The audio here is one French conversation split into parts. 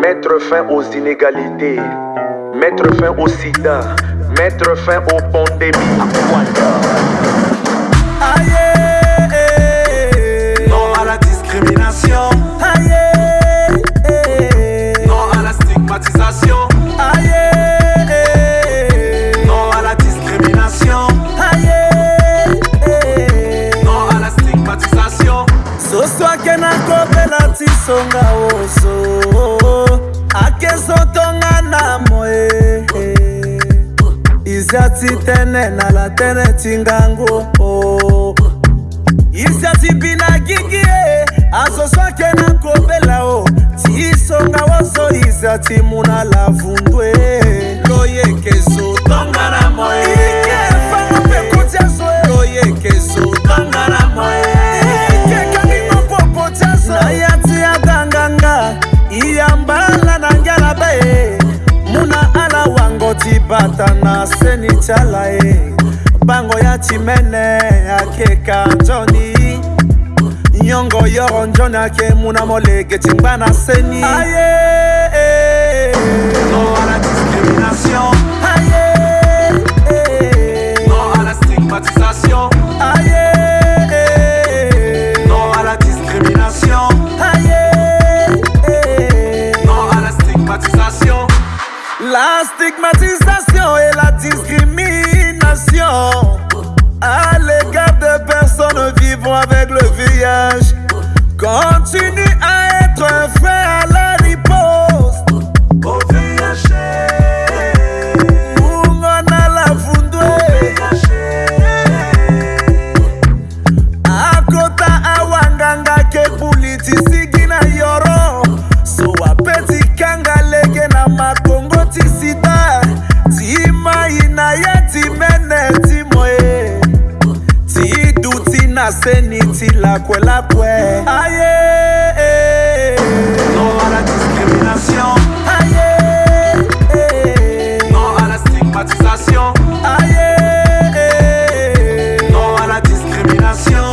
Mettre fin aux inégalités, mettre fin au sida, mettre fin aux pandémies. Non à la discrimination. Non à la stigmatisation. Non à la discrimination. Non à la stigmatisation. tisonga oso akezotonga na moye. Iziati tënë na la tënë ti ngangu oh. iziati bina gingi e eh. azoswake na kobela o ti songa woso iziati mu na lavundu e eh. loyekezo tibata na seni tyala e. Bango ya timene akeka njoni nyongo yoro njoni ake muna molege tingba na seni. Aye Non à La stigmatisation et la discrimination. À l'égard de personnes vivant avec le VIH continue à être un à na seni ti lakwelakwe aye Non à la discrimination. aye Non à la stigmatisation. aye Non à la discrimination.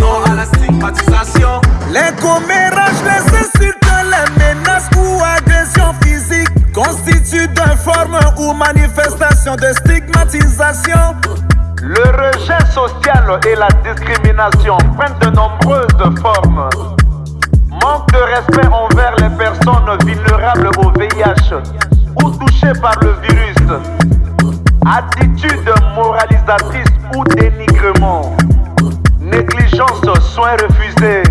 Non à la stigmatisation. Les commérages, les insultes, les menaces ou agressions physiques constituent d'une forme ou manifestation de stigmatisation. Le rejet social et la discrimination prennent de nombreuses formes. Manque de respect envers les personnes vulnérables au VIH ou touchées par le virus. Attitude moralisatrice ou dénigrement. Négligence, soins refusés.